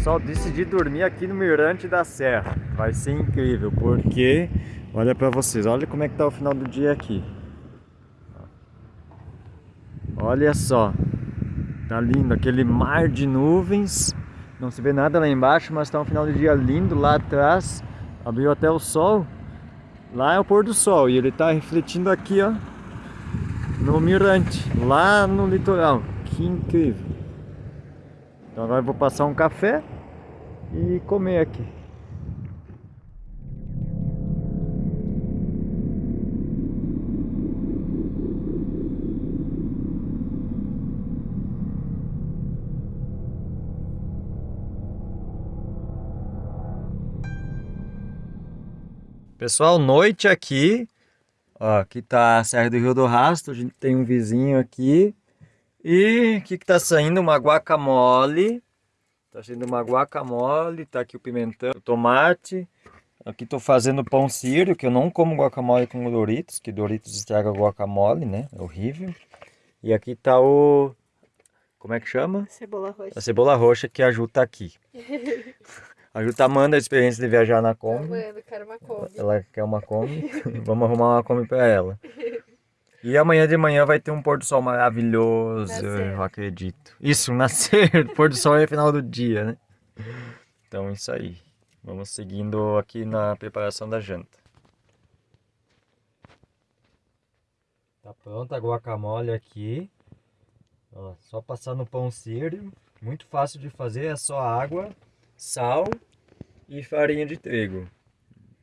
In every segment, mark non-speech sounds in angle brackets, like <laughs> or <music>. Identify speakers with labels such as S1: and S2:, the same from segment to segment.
S1: Pessoal, decidi dormir aqui no Mirante da Serra. Vai ser incrível, porque olha pra vocês, olha como é que tá o final do dia aqui. Olha só, tá lindo, aquele mar de nuvens. Não se vê nada lá embaixo, mas tá um final do dia lindo lá atrás. Abriu até o sol. Lá é o pôr do sol e ele tá refletindo aqui, ó, no mirante, lá no litoral. Que incrível. Então agora eu vou passar um café e comer aqui. Pessoal, noite aqui. Ó, aqui tá a Serra do Rio do Rastro. A gente tem um vizinho aqui. E que tá saindo? Uma guacamole. Tá saindo uma guacamole. Tá aqui o pimentão, o tomate. Aqui tô fazendo pão sírio, que eu não como guacamole com Doritos, que Doritos estraga guacamole, né? É horrível. E aqui tá o... Como é que chama?
S2: Cebola roxa.
S1: A cebola roxa que a Ju tá aqui. <laughs> A Ju tá amando a experiência de viajar na Kombi.
S2: Mano, quero uma Kombi.
S1: Ela quer uma Kombi. <laughs> Vamos arrumar uma Kombi pra ela. E amanhã de manhã vai ter um pôr do sol maravilhoso,
S2: Nascer.
S1: eu acredito. Isso, nascer, <laughs> pôr do sol é final do dia, né? Então isso aí. Vamos seguindo aqui na preparação da janta. Tá pronta a guacamole aqui. Ó, só passar no pão sírio. Muito fácil de fazer, é só água, sal e farinha de trigo.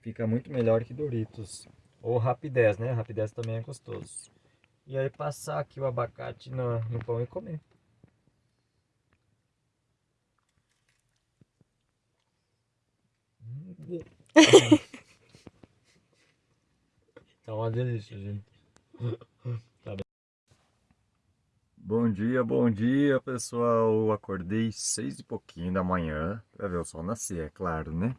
S1: Fica muito melhor que Doritos. Ou rapidez, né? Rapidez também é gostoso. E aí passar aqui o abacate no, no pão e comer. <laughs> Tá uma delícia, gente. Tá bem. Bom dia, bom dia, pessoal. Acordei seis e pouquinho da manhã pra ver o sol nascer, é claro, né?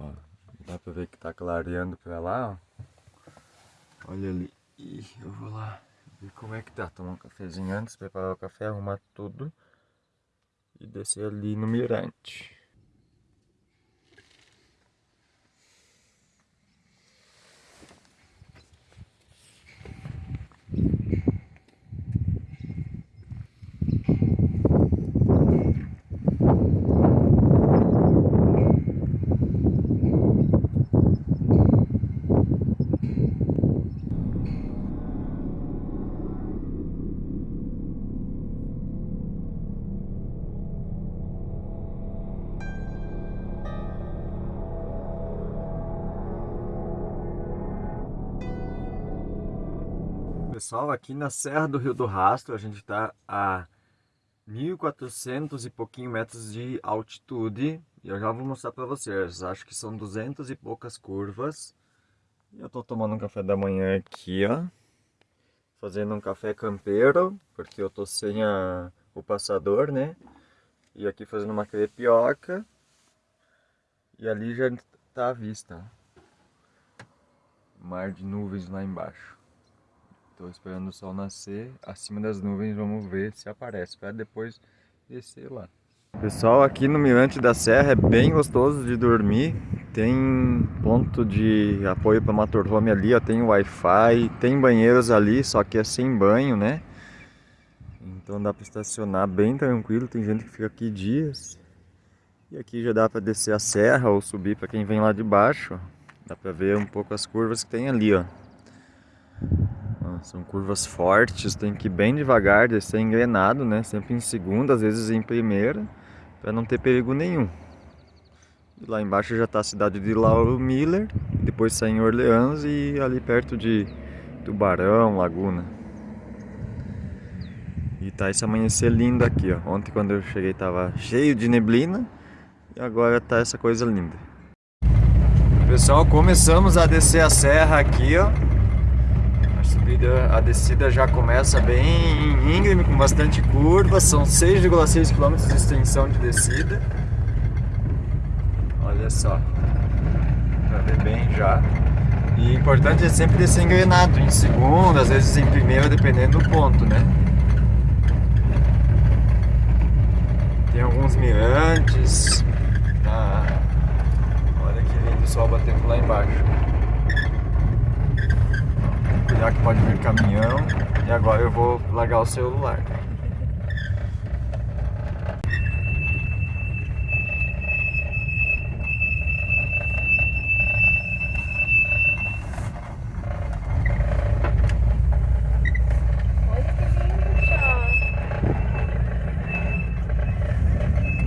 S1: Ó, dá pra ver que tá clareando pra lá, ó. Olha ali. Ih, eu vou lá ver como é que tá. Tomar um cafezinho antes, preparar o café, arrumar tudo. E descer ali no mirante. Pessoal, aqui na Serra do Rio do Rastro, a gente está a 1.400 e pouquinho metros de altitude. E eu já vou mostrar para vocês, acho que são 200 e poucas curvas. E eu estou tomando um café da manhã aqui, ó. Fazendo um café campeiro, porque eu estou sem a, o passador, né? E aqui fazendo uma crepioca. E ali já está à vista. Mar de nuvens lá embaixo. Estou esperando o sol nascer acima das nuvens, vamos ver se aparece, para depois descer lá. Pessoal, aqui no Mirante da Serra é bem gostoso de dormir. Tem ponto de apoio para motorhome ali, ó, tem Wi-Fi, tem banheiros ali, só que é sem banho, né? Então dá para estacionar bem tranquilo, tem gente que fica aqui dias. E aqui já dá para descer a serra ou subir para quem vem lá de baixo. Dá para ver um pouco as curvas que tem ali, ó. São curvas fortes, tem que ir bem devagar, descer engrenado, né? Sempre em segunda, às vezes em primeira, para não ter perigo nenhum. E lá embaixo já está a cidade de Lauro Miller, depois sai em Orleans e ali perto de Tubarão, Laguna. E tá esse amanhecer lindo aqui, ó. Ontem quando eu cheguei tava cheio de neblina e agora tá essa coisa linda. Pessoal, começamos a descer a serra aqui, ó. A subida, a descida já começa bem íngreme, com bastante curva. São 6,6 km de extensão de descida. Olha só. Pra ver bem já. E importante é sempre descer engrenado, em segunda, às vezes em primeira, dependendo do ponto, né? Tem alguns mirantes. Tá? Olha que lindo o sol batendo lá embaixo. Cuidar que pode vir caminhão. E agora eu vou largar o celular.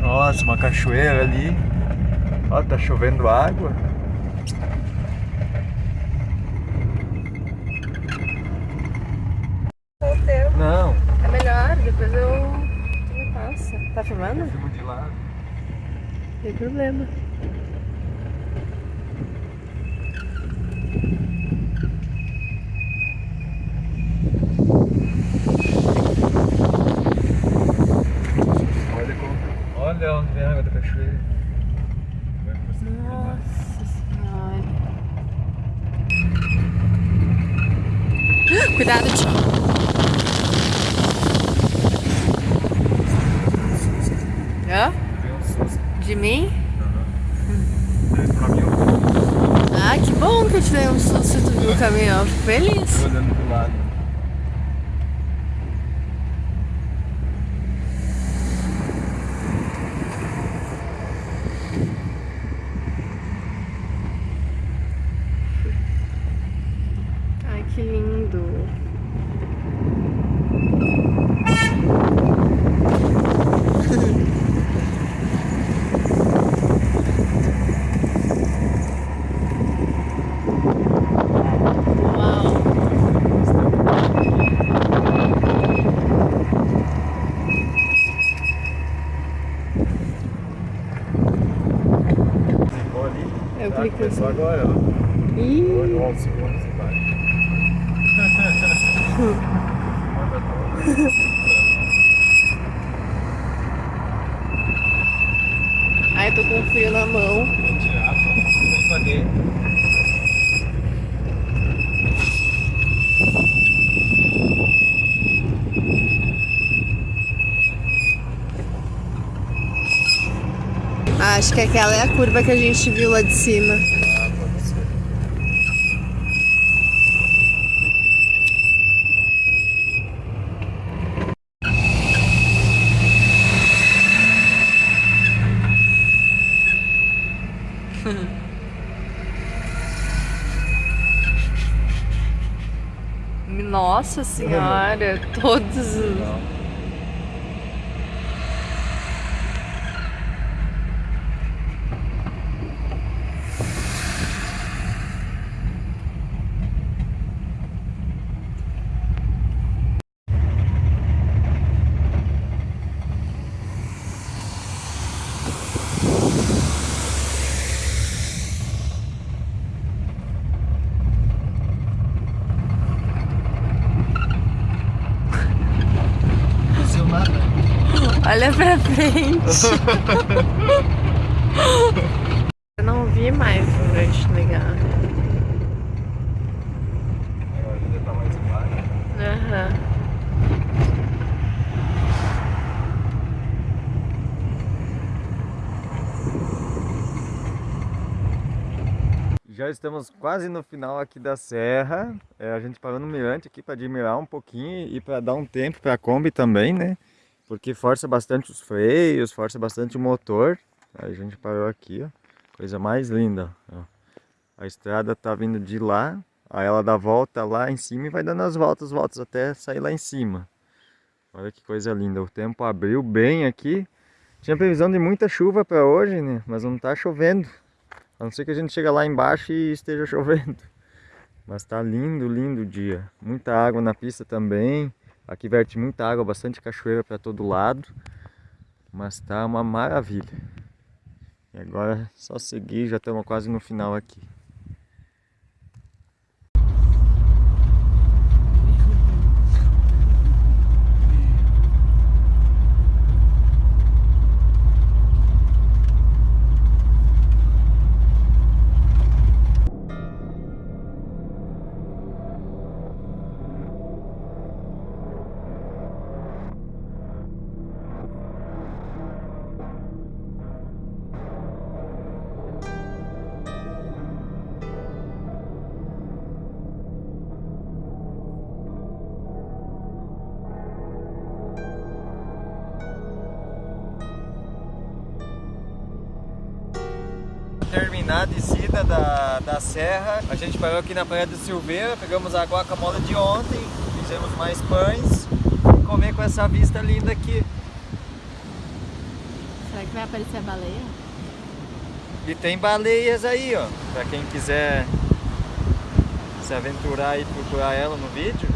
S1: Nossa, uma cachoeira ali. Ó, tá chovendo água.
S2: Roteiro.
S1: Não,
S2: É melhor, depois eu. Tu me passa. Tá filmando?
S1: filmo de lado.
S2: Tem problema.
S1: Olha como. Olha onde vem a água da cachoeira. Filmar.
S2: Nossa senhora. Cuidado, tio. Mim
S1: eu
S2: Ah, que bom que eu te dei um susto e tu viu o caminhão. Fico feliz.
S1: tô olhando pro lado.
S2: Ai, que lindo. Eu
S1: Começou
S2: assim.
S1: agora, ó.
S2: Ih,
S1: Olha o segundo e vai. Manda tudo.
S2: ai, tô com frio na mão.
S1: Vou tirar, vem pra dentro.
S2: Ah, acho que aquela é a curva que a gente viu lá de cima. <laughs> Nossa senhora, todos os.
S1: Não. Não aconteceu nada.
S2: Olha pra frente. <laughs> Eu não vi mais durante ligar.
S1: Agora ele tá mais embaixo.
S2: Aham.
S1: Já estamos quase no final aqui da serra. É, a gente parou no mirante aqui para admirar um pouquinho e para dar um tempo para a Kombi também, né? Porque força bastante os freios, força bastante o motor. Aí a gente parou aqui, ó. Coisa mais linda, ó. A estrada tá vindo de lá, aí ela dá volta lá em cima e vai dando as voltas, voltas até sair lá em cima. Olha que coisa linda. O tempo abriu bem aqui. Tinha previsão de muita chuva para hoje, né? Mas não tá chovendo. A não ser que a gente chegue lá embaixo e esteja <laughs> chovendo. Mas tá lindo, lindo o dia. Muita água na pista também. Aqui verte muita água, bastante cachoeira para todo lado. Mas tá uma maravilha. E agora é só seguir, já estamos quase no final aqui. Descida da, da serra, a gente parou aqui na Praia do Silveira, pegamos a guacamole de ontem, fizemos mais pães e comer com essa vista linda aqui.
S2: Será que vai aparecer a baleia?
S1: E tem baleias aí, ó, pra quem quiser se aventurar e procurar ela no vídeo.